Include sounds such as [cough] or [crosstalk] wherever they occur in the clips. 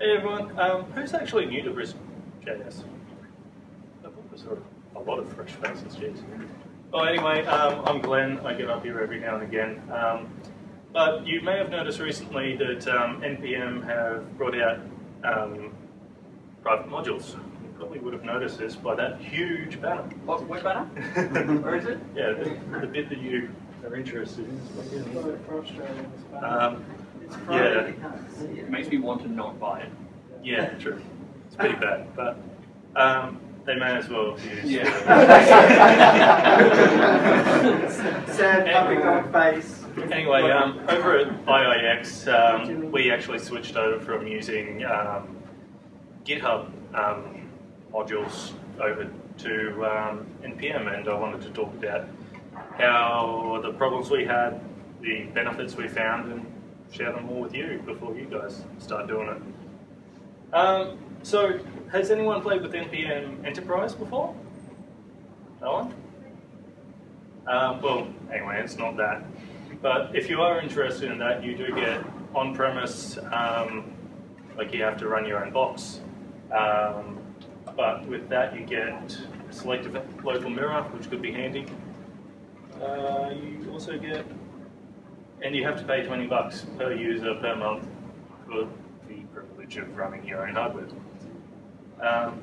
Hey everyone, um, who's actually new to Brisbane JS? I thought there was a lot of fresh faces, jeez. Well, anyway, um, I'm Glenn. I get up here every now and again. Um, but you may have noticed recently that um, NPM have brought out um, private modules. You probably would have noticed this by that huge banner. What, what banner? [laughs] Where is it? Yeah, the, the bit that you are interested in. Is what it is. Yeah, It makes me want to not buy it. yeah, true. It's pretty [laughs] bad, but um, they may as well use. used. [laughs] Sad puppy dog face. Anyway, um, over at IIX, um, we actually switched over from using um, GitHub um, modules over to um, NPM, and I wanted to talk about how the problems we had, the benefits we found, and share them all with you before you guys start doing it. Um, so, has anyone played with NPM Enterprise before? No one? Um, well, anyway, it's not that. But if you are interested in that, you do get on-premise, um, like you have to run your own box. Um, but with that, you get selective local mirror, which could be handy. Uh, you also get, and you have to pay 20 bucks per user per month for the privilege of running your own hardware. Um,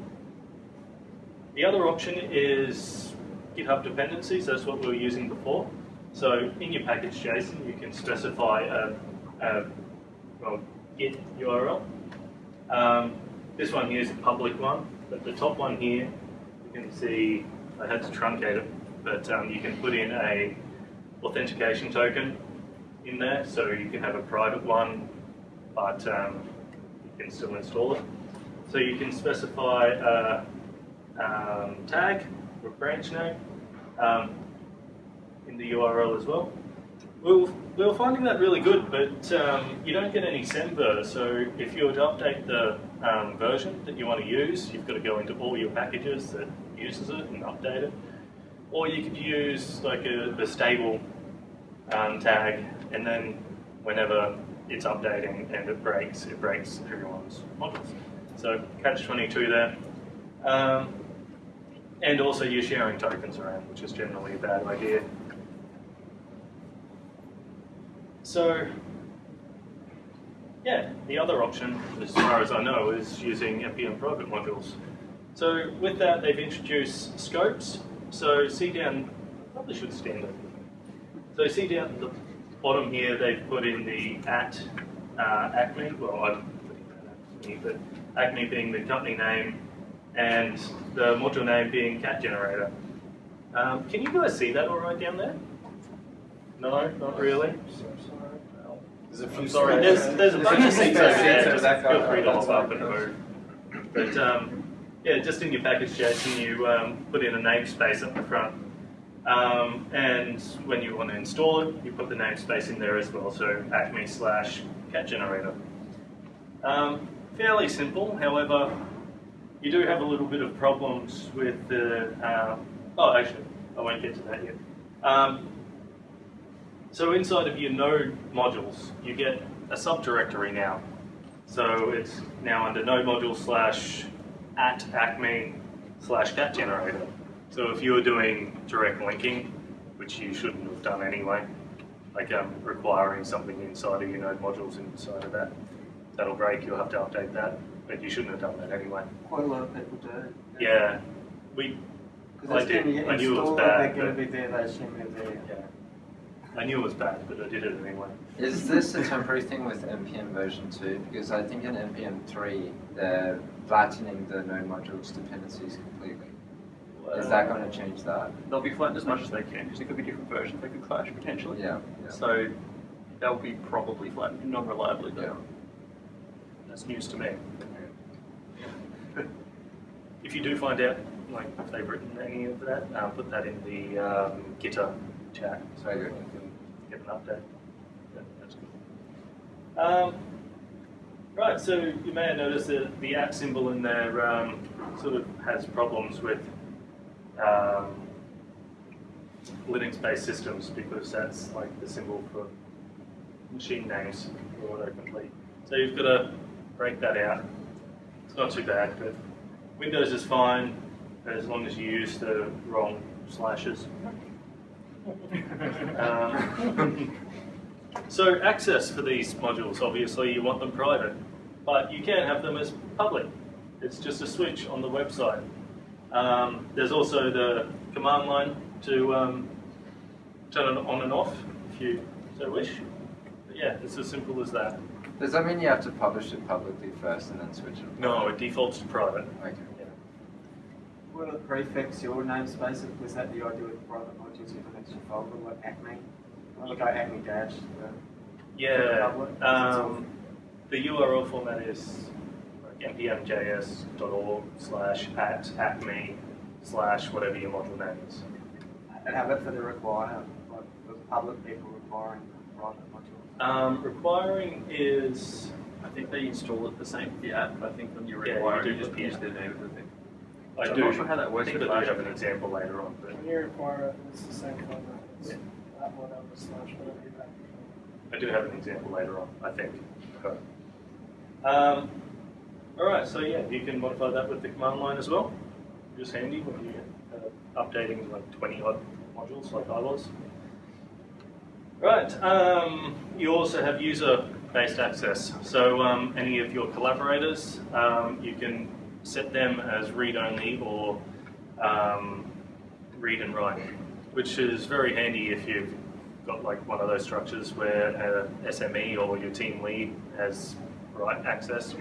the other option is GitHub dependencies. That's what we were using before. So in your package JSON, you can specify a, a well, Git URL. Um, this one here is a public one, but the top one here, you can see I had to truncate it, but um, you can put in a authentication token in there, so you can have a private one, but um, you can still install it. So you can specify a um, tag or branch name um, in the URL as well. We were, we were finding that really good, but um, you don't get any semver. So if you were to update the um, version that you want to use, you've got to go into all your packages that uses it and update it. Or you could use like a, a stable um, tag, and then whenever it's updating and it breaks, it breaks everyone's modules. So catch 22 there. Um, and also you're sharing tokens around, which is generally a bad idea. So, yeah, the other option, as far as I know, is using NPM private modules. So with that, they've introduced scopes. So down, probably should stand up. So the bottom here, they've put in the at uh, Acme, well, I'm putting that Acme, but Acme being the company name, and the module name being cat generator. Um, can you guys see that all right down there? No, not really. There's a I'm sorry, there's, there's a bunch of seats over there, just feel free to hop up and move. But um, yeah, just in your package JSON, you um, put in a namespace at the front. Um, and when you want to install it, you put the namespace in there as well, so acme slash cat generator. Um, fairly simple, however, you do have a little bit of problems with the, uh, oh actually, I won't get to that yet. Um, so inside of your node modules, you get a subdirectory now. So it's now under node module slash at acme slash cat generator. So if you were doing direct linking, which you shouldn't have done anyway, like um, requiring something inside of your node modules inside of that, that'll break, you'll have to update that, but you shouldn't have done that anyway. Quite a lot of people do. Yeah, we, Because I did. I knew it was bad, They're going but- to be there, they assume they're there. yeah. I knew it was bad, but I did it anyway. Is this a temporary thing with NPM version 2? Because I think in NPM 3, they're flattening the node modules dependencies completely. Is that going to change that? They'll be flattened as much as they can because there could be different versions they could clash potentially. Yeah. yeah. So they'll be probably flattened non-reliably. Yeah. That's news to me. if you do find out, like, if they've written any of that, uh, put that in the um, GitHub chat so we can get an update. Yeah, that's good. Um, right, so you may have noticed that the app symbol in there um, sort of has problems with um, Linux-based systems because that's like the symbol for machine names for autocomplete. So you've got to break that out. It's not too bad, but Windows is fine as long as you use the wrong slashes. [laughs] Um, so access for these modules, obviously you want them private, but you can have them as public. It's just a switch on the website. Um, there's also the command line to um, turn it on and off if you so wish. But yeah, it's as simple as that. Does that mean you have to publish it publicly first and then switch it? No, it defaults to private. Okay. What are the prefix, your namespace, was that the idea with private modules, you have an extra folder like Acme? I look at Acme Dash. uh, Yeah. Public. Um, the URL format is like npmjs.org slash at acme slash whatever your module name is. And how about for the require, like the public people requiring private modules? Um, requiring is I think they install it the same with the app. I think when you Yeah, you require do it, you just put the use app. their name of the thing. I do. I'm do. not sure how that works I think with I do Flash. have an example later on, but When you require it, it's the same format. It's Yeah. that one over slash whatever you have. I do have an example later on. I think. Okay. Um, all right. So yeah, you can modify that with the command line as well. Just handy when you uh, updating like 20 odd modules like I was. Right. Um, you also have user-based access. So um, any of your collaborators, um, you can set them as read-only or um, read and write, which is very handy if you've got like one of those structures where a SME or your team lead has write access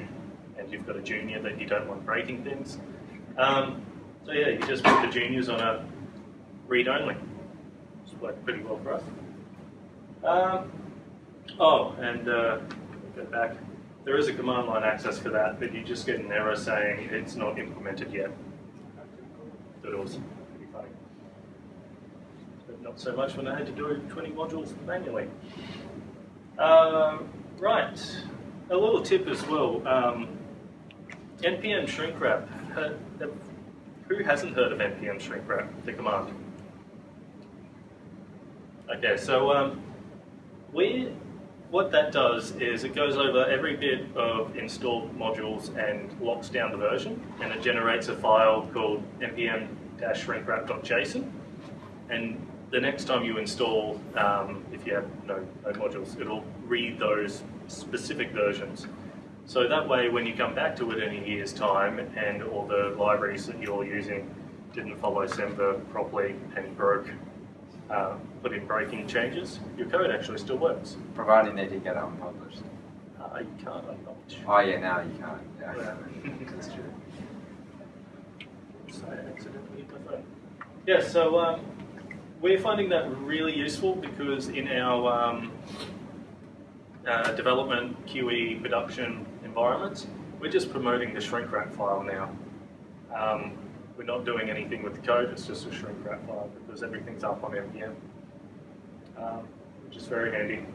and you've got a junior that you don't want breaking things. Um, so yeah, you just put the juniors on a read-only. It's worked pretty well for us. Um, oh, and uh, go back. There is a command line access for that, but you just get an error saying it's not implemented yet. It was pretty funny. But not so much when I had to do 20 modules manually. Um, right, a little tip as well. Um, npm shrink wrap. Uh, Who hasn't heard of npm shrink wrap, the command? Okay, so um, we, what that does is it goes over every bit of installed modules and locks down the version, and it generates a file called npm-shrinkwrap.json. And the next time you install, um, if you have no, no modules, it'll read those specific versions. So that way, when you come back to it in a year's time, and all the libraries that you're using didn't follow Semver properly and broke, uh, put in breaking changes, your code actually still works. Providing they did get unpublished. Uh, you can't unpublish. Oh yeah, now you can't. Yeah, Yeah. that's true. So I accidentally hit my phone. Yeah, so um, we're finding that really useful because in our um, uh, development, QE, production we're just promoting the shrink wrap file now. Um, we're not doing anything with the code, it's just a shrink wrap file because everything's up on NPM, um, which is very handy.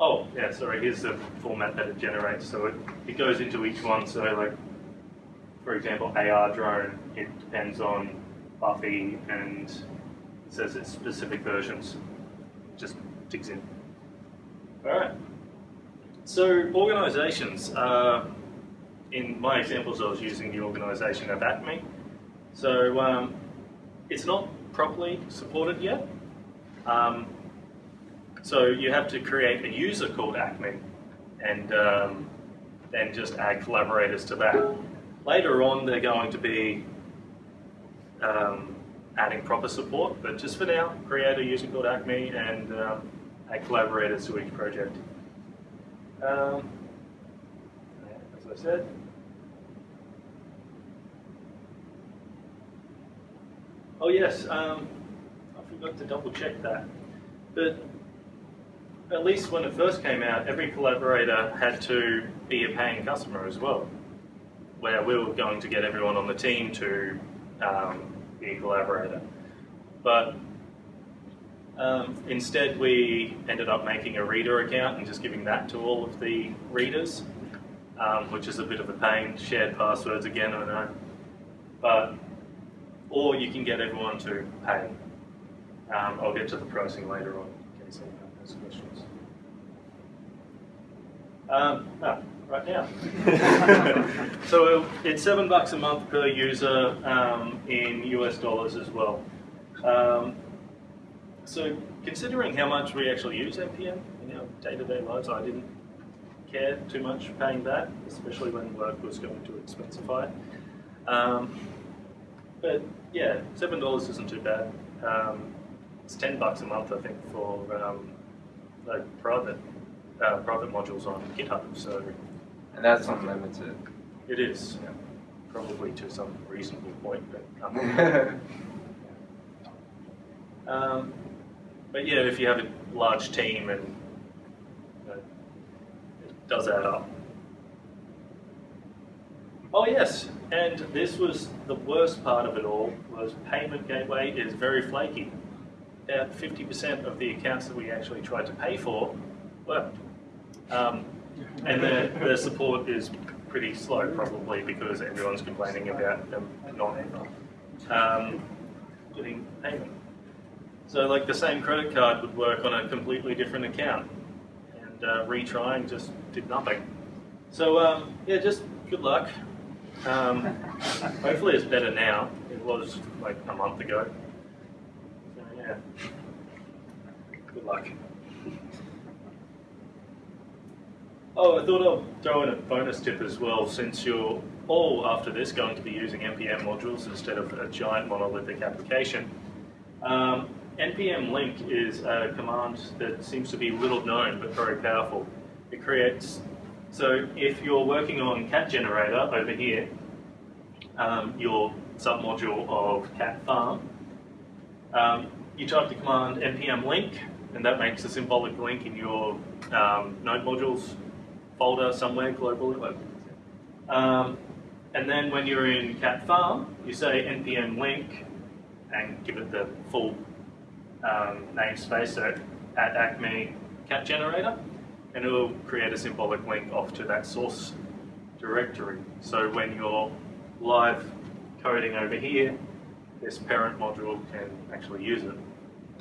Oh, yeah, sorry, here's the format that it generates. So it, it goes into each one. So like, for example, AR drone, it depends on Buffy and it says it's specific versions. It Just digs in. All right. So organizations, uh, in my examples, I was using the organization of Acme. So um, it's not properly supported yet. Um, so you have to create a user called Acme and um, then just add collaborators to that. Later on, they're going to be um, adding proper support, but just for now, create a user called Acme and um, add collaborators to each project. Um, as I said, oh yes, um, I forgot to double check that. But at least when it first came out, every collaborator had to be a paying customer as well, where we were going to get everyone on the team to um, be a collaborator. But um, instead, we ended up making a reader account and just giving that to all of the readers, um, which is a bit of a pain. Shared passwords again, I know. But, or you can get everyone to pay. Um, I'll get to the pricing later on in case anyone has questions. Um, ah, right now. [laughs] so it's seven bucks a month per user um, in US dollars as well. Um, so considering how much we actually use NPM in our day-to-day lives, I didn't care too much paying that, especially when work was going to expensify. Um, but yeah, seven dollars isn't too bad. Um, it's ten bucks a month, I think, for um, like private uh, private modules on GitHub. So And that's unlimited. it is yeah, probably to some reasonable point, but [laughs] um, but yeah, if you have a large team and you know, it does add up. Oh yes, and this was the worst part of it all was payment gateway is very flaky. About 50% of the accounts that we actually tried to pay for worked. Um, and the, the support is pretty slow probably because everyone's complaining about them not um, getting payment. So like the same credit card would work on a completely different account and uh, retrying just did nothing. So um, yeah, just good luck. Um, hopefully it's better now. It was like a month ago. So yeah, good luck. Oh, I thought I'd throw in a bonus tip as well, since you're all after this going to be using npm modules instead of a giant monolithic application. Um, npm link is a command that seems to be little known but very powerful. It creates so if you're working on cat generator over here, um, your submodule of cat farm, um, you type the command npm link, and that makes a symbolic link in your um, node modules folder somewhere globally. Um, and then when you're in cat farm, you say npm link and give it the full um, namespace, so at acme cat generator and it will create a symbolic link off to that source directory. So when you're live coding over here, this parent module can actually use it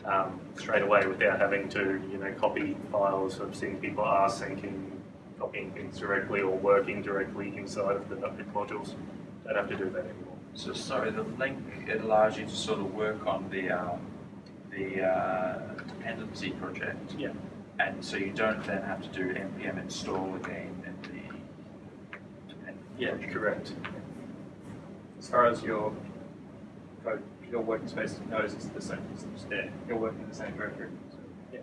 um, straight away without having to, you know, copy files. I've seen people are syncing, copying things directly or working directly inside of the .NET modules. Don't have to do that anymore. So sorry, the link it allows you to sort of work on the um, the uh, dependency project. Yeah. And so you don't then have to do npm install again in the dependency. Yeah, correct. as far as your code, your working space knows it's the same, it's just there. You're working in the same directory. So, yeah,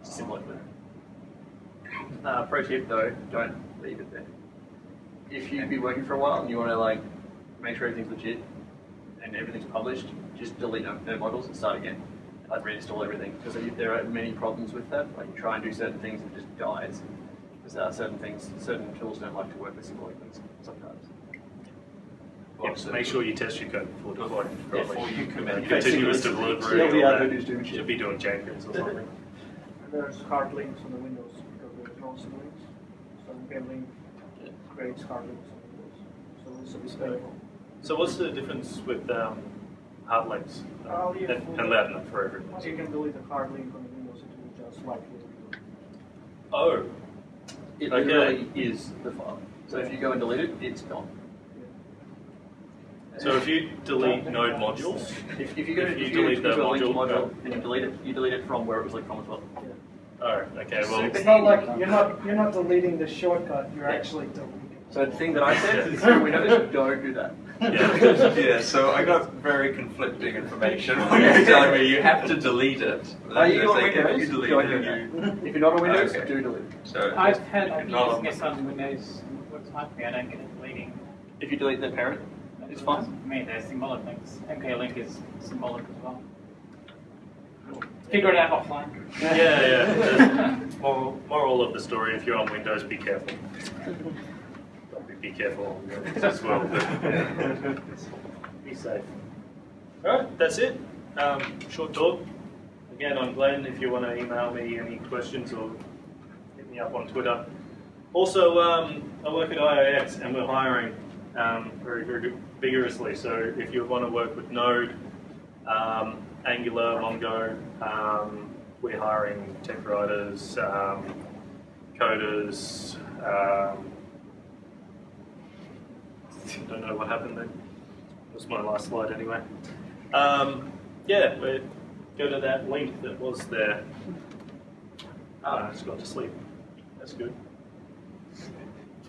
it's similar to that. Uh, pro tip though, don't leave it there. If you've been working for a while and you want to like make sure everything's legit and everything's published, just delete no no modules and start again. Like reinstall everything because there are many problems with that. Like you try and do certain things and it just dies. Because there are certain things, certain tools don't like to work with symbolic links sometimes. Yep, make sure you test your code before deploying. Yeah, before you commit. Continuous Basically, delivery. TLDR all that. Voodoo's doing shit. Should be doing Jenkins or something. [laughs] There's hard links on the Windows because there's no links. So npm link creates hard links on Windows. So it's a bit. So what's the difference with um, hard links? Uh, oh, yeah. and, and Latin for everyone. Once you can delete a hard link on the Windows, it will just wipe it. Oh, It Okay. literally is the file. So if you go and delete it, it's gone. so if you delete node modules, If, if you go If if you you, delete go that to a linked module, module and you delete it, you delete it from where it was linked from as well. oh, okay, well, It's not like you're not you're not deleting the shortcut. You're actually deleting. So the thing that I said is through Windows, don't do that. Yeah. yeah, so I got very conflicting information when you're telling me you have to delete it. Are you on like, if Windows? you delete it, you... If you're not on ah, Windows, Okay. do delete it. So I've had if been you're using on- on Windows. What's hard for me, I don't get it deleting. If you delete the parent, it's fine. For me, they're symbolic links. MK link is symbolic as well. Figure it out offline. Yeah, yeah. [laughs] The [laughs] moral, moral of the story: if you're on Windows, be careful. Probably be careful as well. Be safe. All right, that's it. Um, short talk. Again, I'm Glenn. If you want to email me any questions or hit me up on Twitter. Also, um, I work at IIX and we're hiring um, very, very vigorously. So if you want to work with Node, um, Angular, Mongo, um, we're hiring tech writers, um, coders. Don't know what happened there. That was my last slide anyway. Um, yeah, we go to that link that was there. Ah, it's gone to sleep. That's good.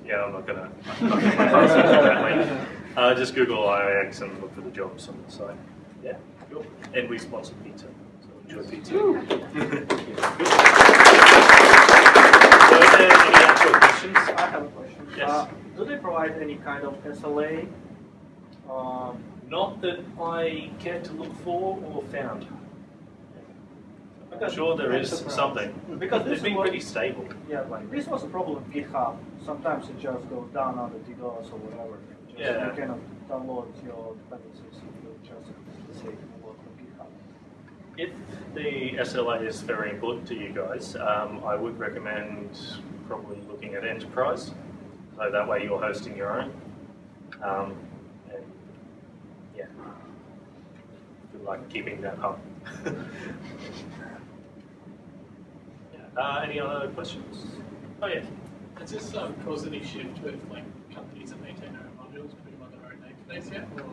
Yeah, I'm not gonna. I'm not gonna post it to that link. Uh, just Google IIX and look for the jobs on the site. Yeah, cool. And we sponsor pizza, so enjoy pizza. [laughs] so, is there any actual questions? I have a question. Yes. Uh, do they provide any kind of SLA? Um, Not that I care to look for or found. I'm sure there is something. Because They've been what- pretty stable. yeah, like this was a problem with GitHub. Sometimes it just goes down under DDoS or whatever. Just, Yeah. You cannot download your dependencies if you just say download from GitHub. If the SLA is very important to you guys, um, I would recommend probably looking at enterprise. So that way you're hosting your own. Um, and yeah, good luck keeping that up. [laughs] yeah. uh, any other questions? Oh yeah. Has this um, caused any shift with like companies that maintain their own modules putting them on their own namespace yet? Or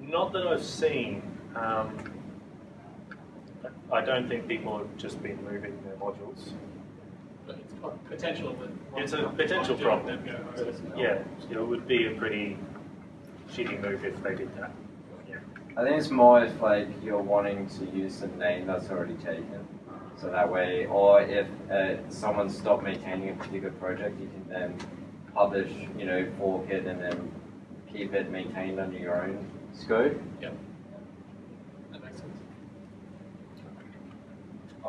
Not that I've seen. Um, I don't think people have just been moving their modules. But it's a potential It's a potential might do it problem. and then go, "Oh, Yeah, it would be a pretty shitty move if they did that. Yeah. I think it's more if like you're wanting to use the name that's already taken. So that way, or if uh, someone stopped maintaining a particular project, you can then publish, you know, fork it and then keep it maintained under your own scope. That makes sense.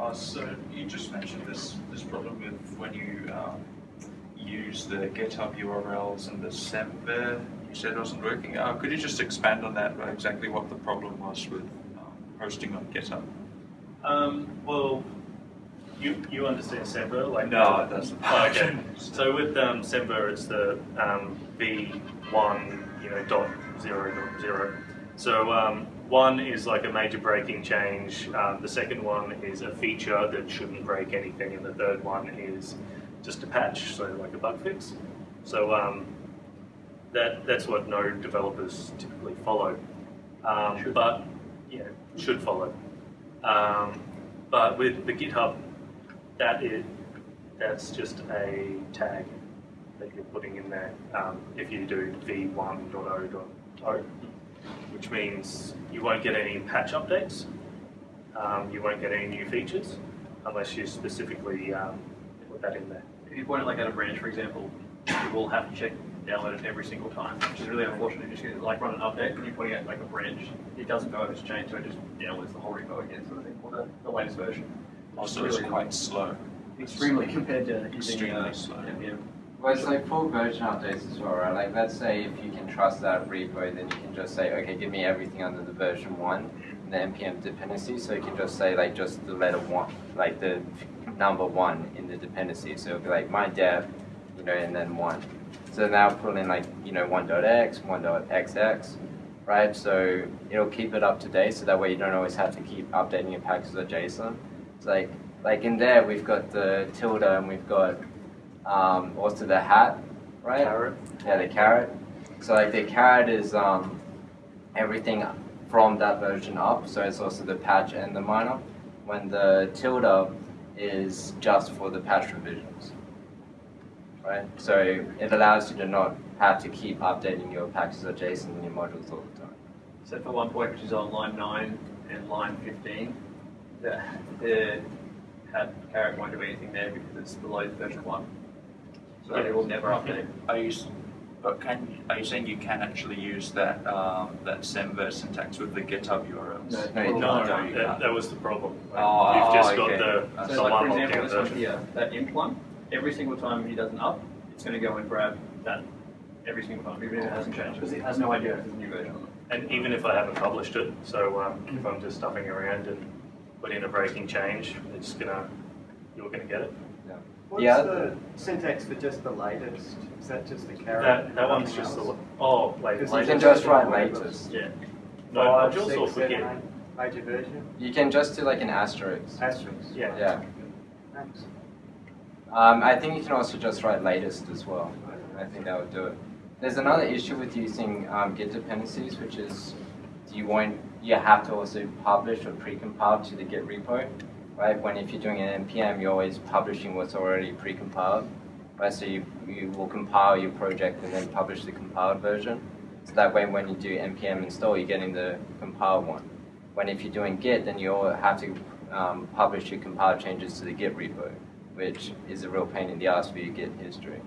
Uh, so you just mentioned this, this problem with when you um, use the GitHub URLs and the Semver, you said wasn't working. Uh, could you just expand on that, uh, exactly what the problem was with um, hosting on GitHub? Um, well, you you understand Semver, like No, it doesn't. Oh, okay. [laughs] So with um, Semver, it's the um, v1, you know, dot zero dot zero. So um, one is like a major breaking change. Um, the second one is a feature that shouldn't break anything, and the third one is just a patch, so like a bug fix. So um, that that's what Node developers typically follow. Um, but yeah, should follow. Um, but with the GitHub, that is that's just a tag that you're putting in there. Um, if you do v1.0.0, which means you won't get any patch updates, um, you won't get any new features unless you specifically um, put that in there. If you point it like at a branch, for example, you will have to check download it every single time, which is really unfortunate. You just get, like run an update and you're pointing at like a branch, it doesn't know if it's changed, so it just downloads the whole repo again, sort of thing, or the, the latest version. Also, it's really quite slow. extremely compared to using Extremely uh, slow. NPM. Well, it's like full version updates as well, right? Like, let's say if you can trust that repo, then you can just say, okay, give me everything under the version one, the npm dependency. So you can just say like just the letter one, like the number one in the dependency. So it'll be like my dev, you know, and then one. So now pull in like you know one.x, one.xx, right? So it'll keep it up to date. So that way you don't always have to keep updating your packages of JSON. It's like like in there we've got the tilde and we've got um, also the hat, right? Caret. Yeah, the caret. So like the caret is um, everything from that version up. So it's also the patch and the minor. When the tilde is just for the patch revisions, right? So it allows you to not have to keep updating your packages or JSON and your modules all the time. So for one point, which is on line nine and line fifteen, the, the hat caret won't do anything there because it's below version one. So it will never update. Are you, but can, are you saying you can actually use that, um, that Semver syntax with the GitHub URLs? No, you No, no, you that, that was the problem. Oh, You've just oh, got the, So the like one for example, this one here, that imp one, every single time he does an up, it's going to go and grab that every single time, even if it hasn't changed, because it has no idea if there's a new version on it. And even if I haven't published it, so um, if I'm just stuffing around and put in a breaking change, it's gonna, you're gonna get it. What's Yeah. the syntax for just the latest? Is that just the caret? That, that one's Nothing just the, oh, wait, Because You can just write latest. Yeah. No, Five, modules six, or forget? eight, Major version? You can just do like an asterisk. Asterisk. Yeah. Yeah. Thanks. Um, I think you can also just write latest as well. I think that would do it. There's another issue with using um, Git dependencies, which is do you want you have to also publish or precompile to the Git repo, right? When if you're doing an npm, you're always publishing what's already precompiled, right? So you you will compile your project and then publish the compiled version. So that way, when you do npm install, you're getting the compiled one. When if you're doing Git, then you all have to um, publish your compiled changes to the Git repo, which is a real pain in the ass for your Git history.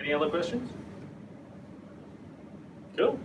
Any other questions? Cool.